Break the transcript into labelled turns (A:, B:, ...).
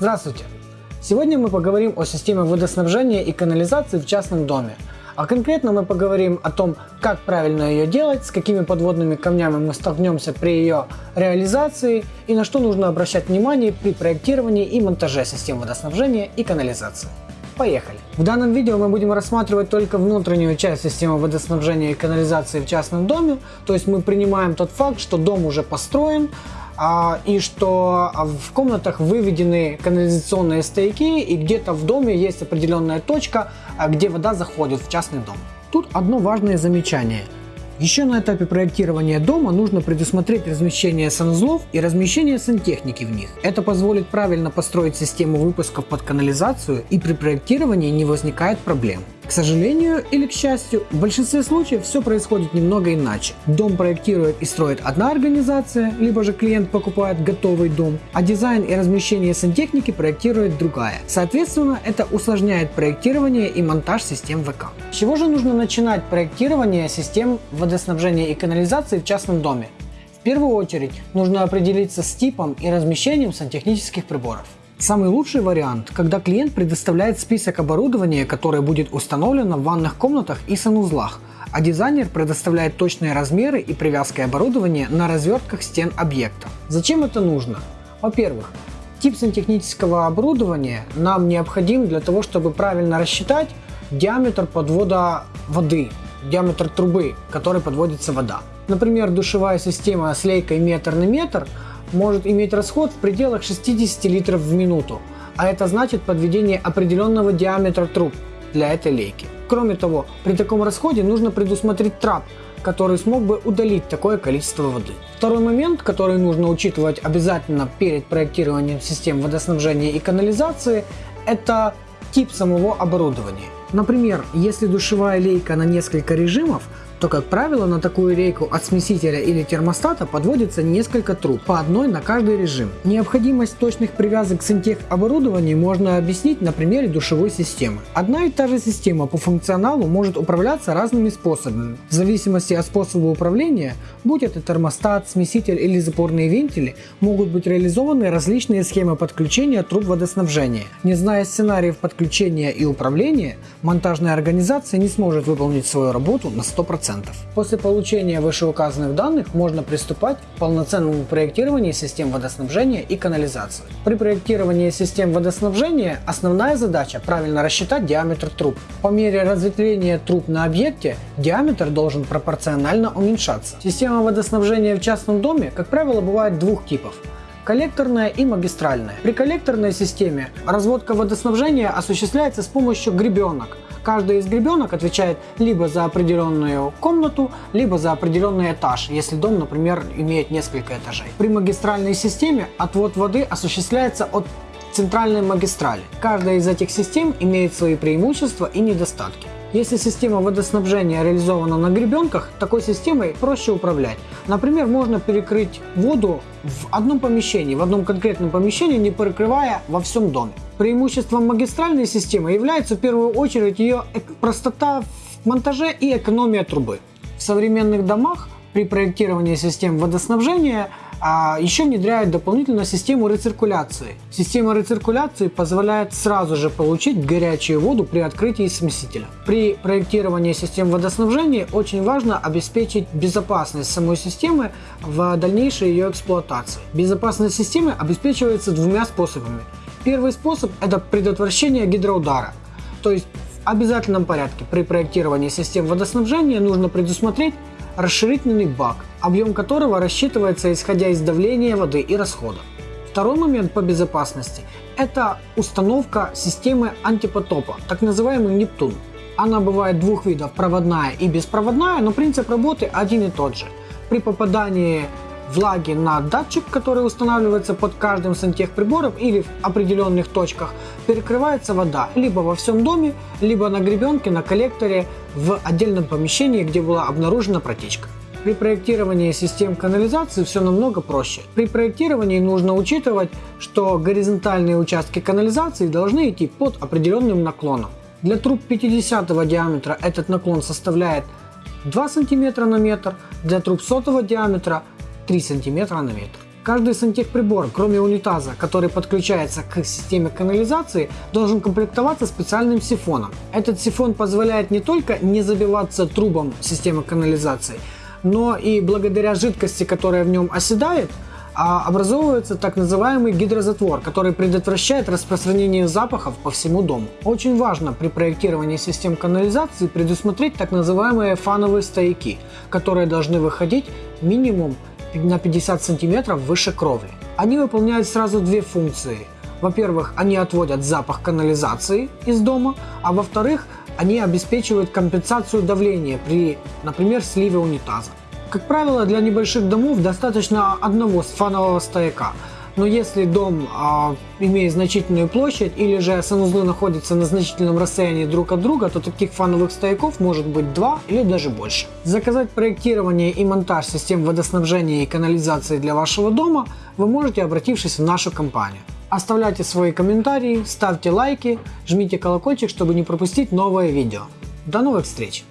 A: Здравствуйте! Сегодня мы поговорим о системе водоснабжения и канализации в частном доме. А конкретно мы поговорим о том, как правильно ее делать, с какими подводными камнями мы столкнемся при ее реализации и на что нужно обращать внимание при проектировании и монтаже систем водоснабжения и канализации. Поехали! В данном видео мы будем рассматривать только внутреннюю часть системы водоснабжения и канализации в частном доме, то есть мы принимаем тот факт, что дом уже построен, и что в комнатах выведены канализационные стояки и где-то в доме есть определенная точка, а, где вода заходит в частный дом. Тут одно важное замечание – еще на этапе проектирования дома нужно предусмотреть размещение санузлов и размещение сантехники в них. Это позволит правильно построить систему выпусков под канализацию и при проектировании не возникает проблем. К сожалению или к счастью, в большинстве случаев все происходит немного иначе. Дом проектирует и строит одна организация, либо же клиент покупает готовый дом, а дизайн и размещение сантехники проектирует другая. Соответственно, это усложняет проектирование и монтаж систем ВК. С чего же нужно начинать проектирование систем водоснабжения и канализации в частном доме? В первую очередь нужно определиться с типом и размещением сантехнических приборов. Самый лучший вариант, когда клиент предоставляет список оборудования, которое будет установлено в ванных комнатах и санузлах, а дизайнер предоставляет точные размеры и привязки оборудования на развертках стен объекта. Зачем это нужно? Во-первых, тип сантехнического оборудования нам необходим для того, чтобы правильно рассчитать диаметр подвода воды, диаметр трубы, которой подводится вода. Например, душевая система с лейкой метр на метр может иметь расход в пределах 60 литров в минуту, а это значит подведение определенного диаметра труб для этой лейки. Кроме того, при таком расходе нужно предусмотреть трап, который смог бы удалить такое количество воды. Второй момент, который нужно учитывать обязательно перед проектированием систем водоснабжения и канализации, это тип самого оборудования. Например, если душевая лейка на несколько режимов, то, как правило, на такую рейку от смесителя или термостата подводится несколько труб, по одной на каждый режим. Необходимость точных привязок к оборудованию можно объяснить на примере душевой системы. Одна и та же система по функционалу может управляться разными способами. В зависимости от способа управления, будь это термостат, смеситель или запорные вентили, могут быть реализованы различные схемы подключения труб водоснабжения. Не зная сценариев подключения и управления, монтажная организация не сможет выполнить свою работу на 100%. После получения вышеуказанных данных можно приступать к полноценному проектированию систем водоснабжения и канализации. При проектировании систем водоснабжения основная задача правильно рассчитать диаметр труб. По мере разветвления труб на объекте диаметр должен пропорционально уменьшаться. Система водоснабжения в частном доме, как правило, бывает двух типов коллекторная и магистральная. При коллекторной системе разводка водоснабжения осуществляется с помощью гребенок, Каждый из гребенок отвечает либо за определенную комнату, либо за определенный этаж, если дом, например, имеет несколько этажей. При магистральной системе отвод воды осуществляется от центральной магистрали. Каждая из этих систем имеет свои преимущества и недостатки. Если система водоснабжения реализована на гребенках, такой системой проще управлять. Например, можно перекрыть воду в одном помещении, в одном конкретном помещении, не перекрывая во всем доме. Преимуществом магистральной системы является в первую очередь ее простота в монтаже и экономия трубы. В современных домах при проектировании систем водоснабжения а еще внедряют дополнительно систему рециркуляции. Система рециркуляции позволяет сразу же получить горячую воду при открытии смесителя. При проектировании систем водоснабжения очень важно обеспечить безопасность самой системы в дальнейшей ее эксплуатации. Безопасность системы обеспечивается двумя способами. Первый способ – это предотвращение гидроудара. То есть в обязательном порядке при проектировании систем водоснабжения нужно предусмотреть расширительный бак, объем которого рассчитывается исходя из давления воды и расхода. Второй момент по безопасности – это установка системы антипотопа, так называемый Нептун. Она бывает двух видов – проводная и беспроводная, но принцип работы один и тот же. При попадании влаги на датчик, который устанавливается под каждым сантехприбором или в определенных точках, перекрывается вода либо во всем доме, либо на гребенке, на коллекторе в отдельном помещении, где была обнаружена протечка. При проектировании систем канализации все намного проще. При проектировании нужно учитывать, что горизонтальные участки канализации должны идти под определенным наклоном. Для труб 50 диаметра этот наклон составляет 2 см на метр, для труб сотого диаметра 3 см на метр. Каждый сантехприбор, кроме унитаза, который подключается к системе канализации, должен комплектоваться специальным сифоном. Этот сифон позволяет не только не забиваться трубам системы канализации, но и благодаря жидкости, которая в нем оседает, а образовывается так называемый гидрозатвор, который предотвращает распространение запахов по всему дому. Очень важно при проектировании систем канализации предусмотреть так называемые фановые стояки, которые должны выходить минимум на 50 сантиметров выше кровли. Они выполняют сразу две функции. Во-первых, они отводят запах канализации из дома, а во-вторых, они обеспечивают компенсацию давления при, например, сливе унитаза. Как правило, для небольших домов достаточно одного фанового стояка. Но если дом э, имеет значительную площадь или же санузлы находятся на значительном расстоянии друг от друга, то таких фановых стояков может быть два или даже больше. Заказать проектирование и монтаж систем водоснабжения и канализации для вашего дома вы можете, обратившись в нашу компанию. Оставляйте свои комментарии, ставьте лайки, жмите колокольчик, чтобы не пропустить новое видео. До новых встреч!